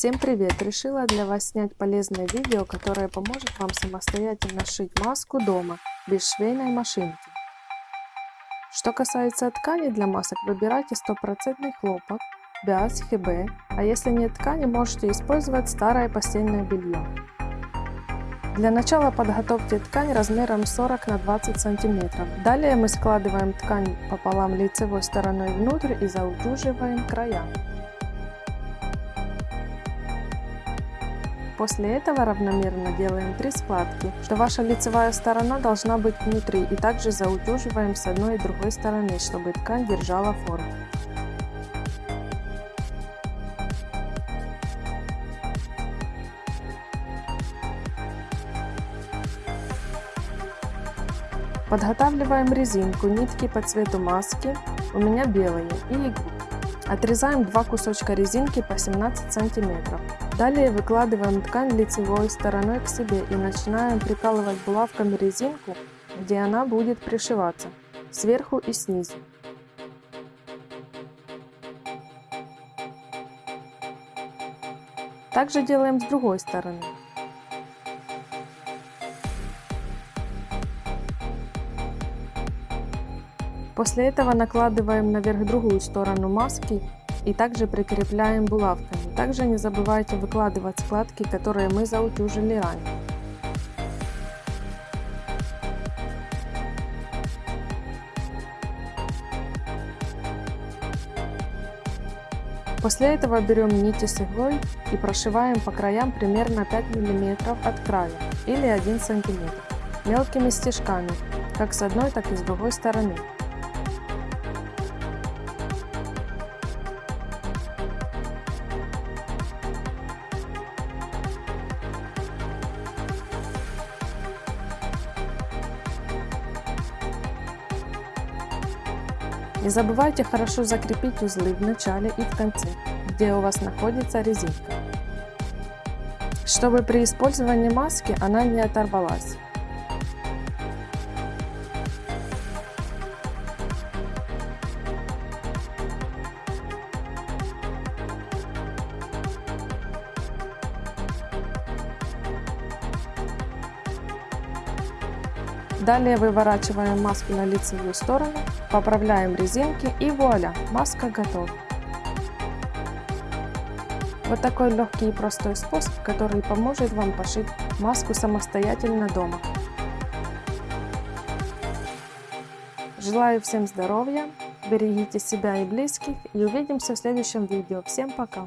Всем привет! Решила для вас снять полезное видео, которое поможет вам самостоятельно шить маску дома, без швейной машинки. Что касается ткани для масок, выбирайте стопроцентный хлопок, бяз, хб, а если нет ткани, можете использовать старое постельное белье. Для начала подготовьте ткань размером 40 на 20 сантиметров. Далее мы складываем ткань пополам лицевой стороной внутрь и заутюживаем края. После этого равномерно делаем 3 складки, что ваша лицевая сторона должна быть внутри и также заутюживаем с одной и другой стороны, чтобы ткань держала форму. Подготавливаем резинку, нитки по цвету маски, у меня белые, и иглу. Отрезаем два кусочка резинки по 17 сантиметров. Далее выкладываем ткань лицевой стороной к себе и начинаем прикалывать булавками резинку, где она будет пришиваться, сверху и снизу. Также делаем с другой стороны. После этого накладываем наверх другую сторону маски и также прикрепляем булавками. Также не забывайте выкладывать складки, которые мы заутюжили ранее. После этого берем нити с иглой и прошиваем по краям примерно 5 мм от края или 1 см мелкими стежками, как с одной, так и с другой стороны. Не забывайте хорошо закрепить узлы в начале и в конце, где у вас находится резинка, чтобы при использовании маски она не оторвалась. Далее выворачиваем маску на лицевую сторону, поправляем резинки и вуаля, маска готова. Вот такой легкий и простой способ, который поможет вам пошить маску самостоятельно дома. Желаю всем здоровья, берегите себя и близких и увидимся в следующем видео. Всем пока!